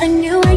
a new